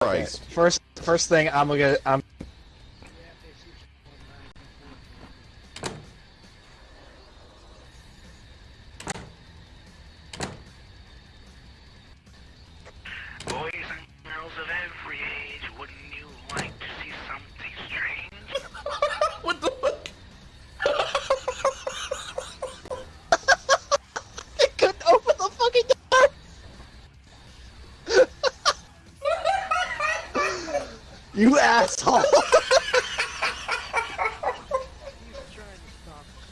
Christ. First, first thing I'm gonna I'm you asshole.